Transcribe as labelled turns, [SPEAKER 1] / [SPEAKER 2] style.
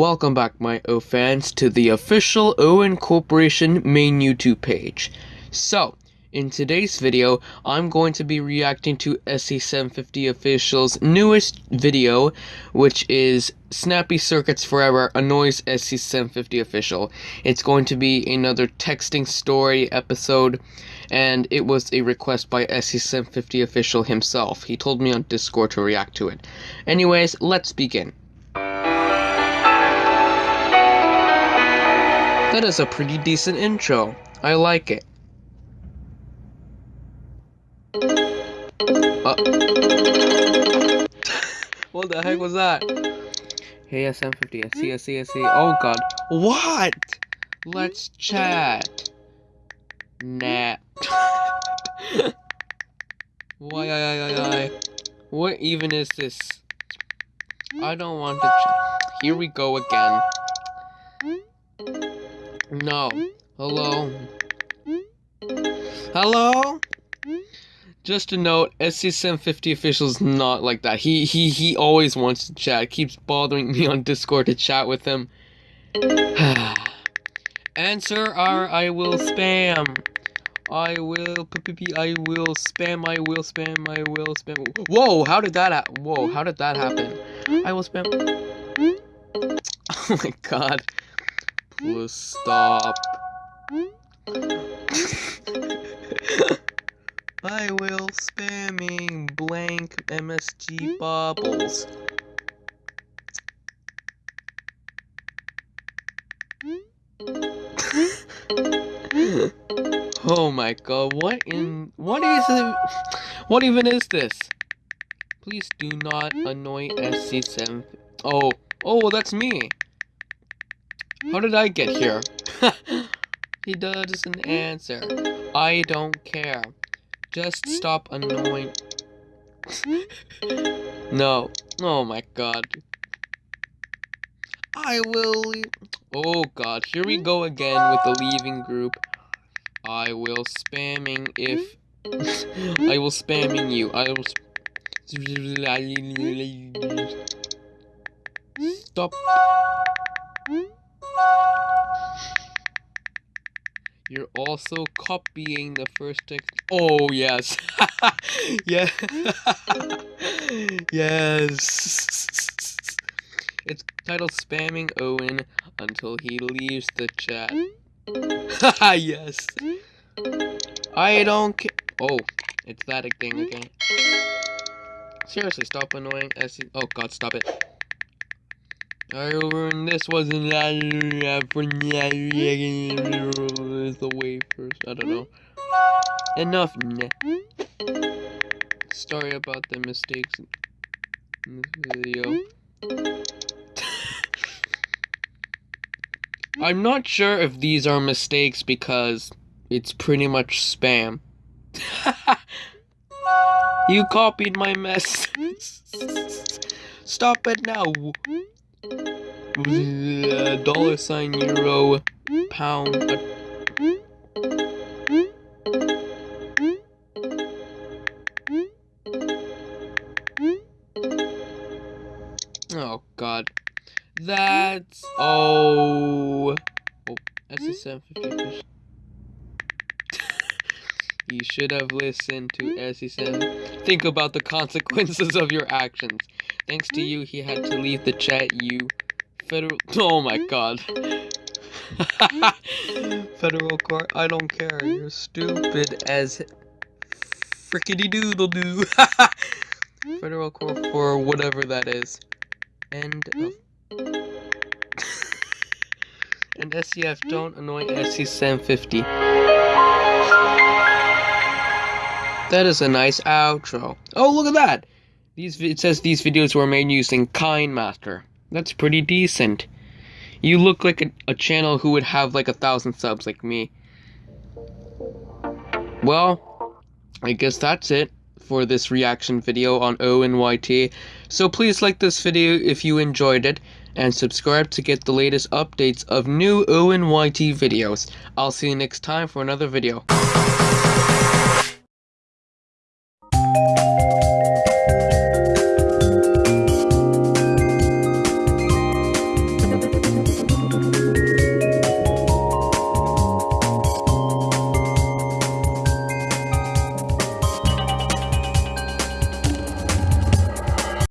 [SPEAKER 1] Welcome back, my O fans, to the official Owen Corporation main YouTube page. So, in today's video, I'm going to be reacting to SC750 Official's newest video, which is Snappy Circuits Forever Annoys SC750 Official. It's going to be another texting story episode, and it was a request by SC750 Official himself. He told me on Discord to react to it. Anyways, let's begin. That is a pretty decent intro. I like it. Uh, what the heck was that? Hey SM50, I see, I see, I see. Oh god. What? Let's chat. Nah. why, why, why, why? What even is this? I don't want to. Here we go again. No. Hello? Hello? Just a note, SC750 official's not like that. He he he always wants to chat. Keeps bothering me on Discord to chat with him. Answer or I will spam. I will I will spam. I will spam. I will spam. Whoa! How did that? Ha Whoa! How did that happen? I will spam. Oh my god. Please stop. I will spamming blank MSG bubbles. oh my god, what in what is it? What even is this? Please do not annoy SC7. Oh, oh, that's me. How did I get here? he doesn't answer. I don't care. Just stop annoying. no. Oh my god. I will. Oh god, here we go again with the leaving group. I will spamming if I will spamming you. I will stop. You're also copying the first text. Oh, yes. yeah. yes. It's titled Spamming Owen until he leaves the chat. yes. I don't care. Oh, it's that thing again. Seriously, stop annoying S. Oh god, stop it. I ruined this wasn't for the way first. I don't know. Enough. Story about the mistakes in this video. I'm not sure if these are mistakes because it's pretty much spam. you copied my mess. Stop it now. Uh, dollar sign euro pound. Oh god. That's oh oh SC750 You should have listened to SC7. Think about the consequences of your actions. Thanks to hmm? you, he had to leave the chat. You federal. Oh my hmm? god. Hmm? federal court. I don't care. You're stupid as frickety doodle doo. federal court for whatever that is. End of. and SCF don't annoy SC750. That is a nice outro. Oh, look at that! These it says these videos were made using KineMaster. That's pretty decent. You look like a, a channel who would have like a thousand subs like me. Well, I guess that's it for this reaction video on ONYT. So please like this video if you enjoyed it, and subscribe to get the latest updates of new ONYT videos. I'll see you next time for another video.